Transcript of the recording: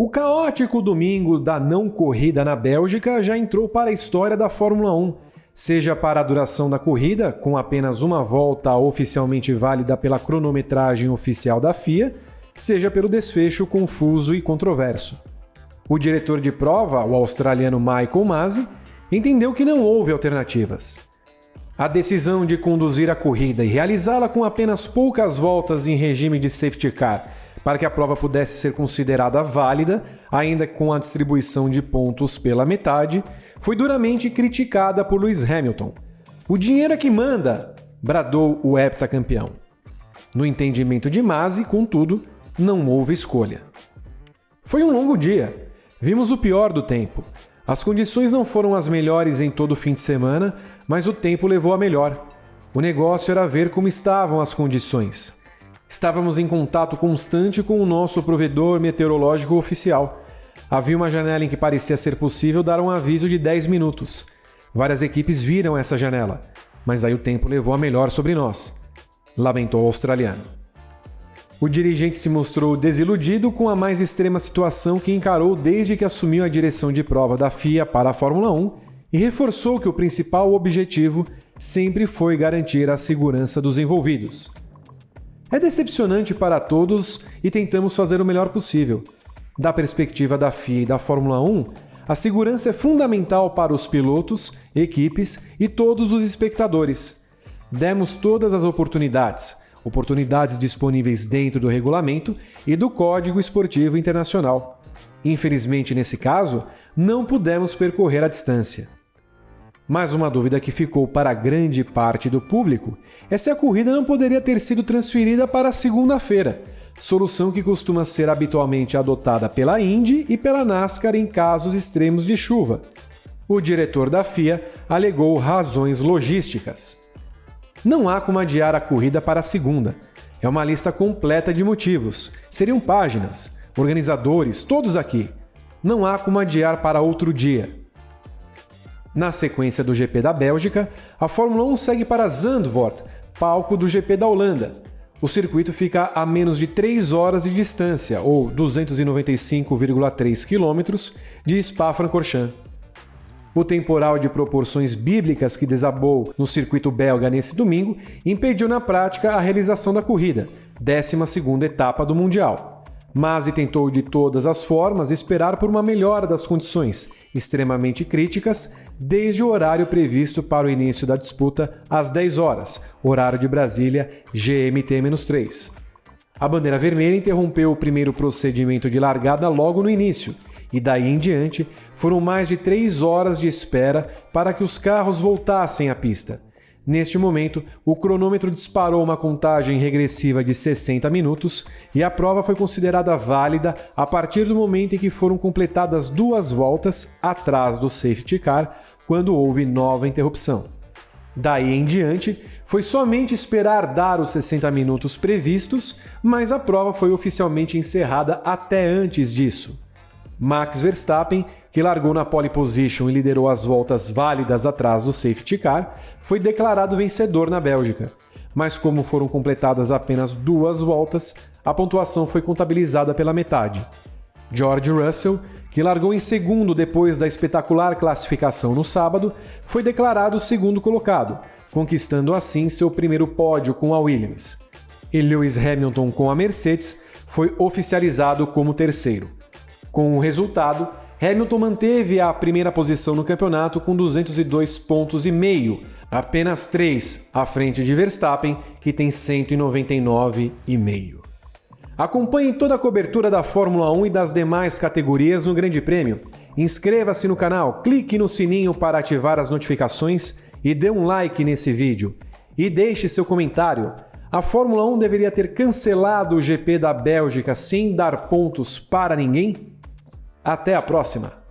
O caótico domingo da não corrida na Bélgica já entrou para a história da Fórmula 1, seja para a duração da corrida, com apenas uma volta oficialmente válida pela cronometragem oficial da FIA, seja pelo desfecho confuso e controverso. O diretor de prova, o australiano Michael Masi, entendeu que não houve alternativas. A decisão de conduzir a corrida e realizá-la com apenas poucas voltas em regime de safety car para que a prova pudesse ser considerada válida, ainda com a distribuição de pontos pela metade, foi duramente criticada por Lewis Hamilton. O dinheiro é que manda, bradou o heptacampeão. No entendimento de Masi, contudo, não houve escolha. Foi um longo dia. Vimos o pior do tempo. As condições não foram as melhores em todo o fim de semana, mas o tempo levou a melhor. O negócio era ver como estavam as condições. Estávamos em contato constante com o nosso provedor meteorológico oficial. Havia uma janela em que parecia ser possível dar um aviso de 10 minutos. Várias equipes viram essa janela, mas aí o tempo levou a melhor sobre nós. Lamentou o australiano. O dirigente se mostrou desiludido com a mais extrema situação que encarou desde que assumiu a direção de prova da FIA para a Fórmula 1 e reforçou que o principal objetivo sempre foi garantir a segurança dos envolvidos. É decepcionante para todos e tentamos fazer o melhor possível. Da perspectiva da FIA e da Fórmula 1, a segurança é fundamental para os pilotos, equipes e todos os espectadores. Demos todas as oportunidades, oportunidades disponíveis dentro do regulamento e do Código Esportivo Internacional. Infelizmente, nesse caso, não pudemos percorrer a distância. Mas uma dúvida que ficou para grande parte do público é se a corrida não poderia ter sido transferida para segunda-feira, solução que costuma ser habitualmente adotada pela Indy e pela NASCAR em casos extremos de chuva. O diretor da FIA alegou razões logísticas. Não há como adiar a corrida para segunda. É uma lista completa de motivos. Seriam páginas, organizadores, todos aqui. Não há como adiar para outro dia. Na sequência do GP da Bélgica, a Fórmula 1 segue para Zandvoort, palco do GP da Holanda. O circuito fica a menos de 3 horas de distância, ou 295,3 quilômetros, de Spa-Francorchamps. O temporal de proporções bíblicas que desabou no circuito belga nesse domingo impediu na prática a realização da corrida, 12ª etapa do Mundial. Masi tentou de todas as formas esperar por uma melhora das condições, extremamente críticas, desde o horário previsto para o início da disputa às 10 horas, horário de Brasília, GMT-3. A bandeira vermelha interrompeu o primeiro procedimento de largada logo no início, e daí em diante foram mais de 3 horas de espera para que os carros voltassem à pista. Neste momento, o cronômetro disparou uma contagem regressiva de 60 minutos e a prova foi considerada válida a partir do momento em que foram completadas duas voltas atrás do safety car, quando houve nova interrupção. Daí em diante, foi somente esperar dar os 60 minutos previstos, mas a prova foi oficialmente encerrada até antes disso. Max Verstappen que largou na pole position e liderou as voltas válidas atrás do safety car, foi declarado vencedor na Bélgica. Mas como foram completadas apenas duas voltas, a pontuação foi contabilizada pela metade. George Russell, que largou em segundo depois da espetacular classificação no sábado, foi declarado segundo colocado, conquistando assim seu primeiro pódio com a Williams. E Lewis Hamilton com a Mercedes foi oficializado como terceiro. Com o resultado, Hamilton manteve a primeira posição no campeonato com 202 pontos e meio, apenas 3 à frente de Verstappen, que tem 199,5. Acompanhe toda a cobertura da Fórmula 1 e das demais categorias no Grande Prêmio. Inscreva-se no canal, clique no sininho para ativar as notificações e dê um like nesse vídeo. E deixe seu comentário. A Fórmula 1 deveria ter cancelado o GP da Bélgica sem dar pontos para ninguém? Até a próxima!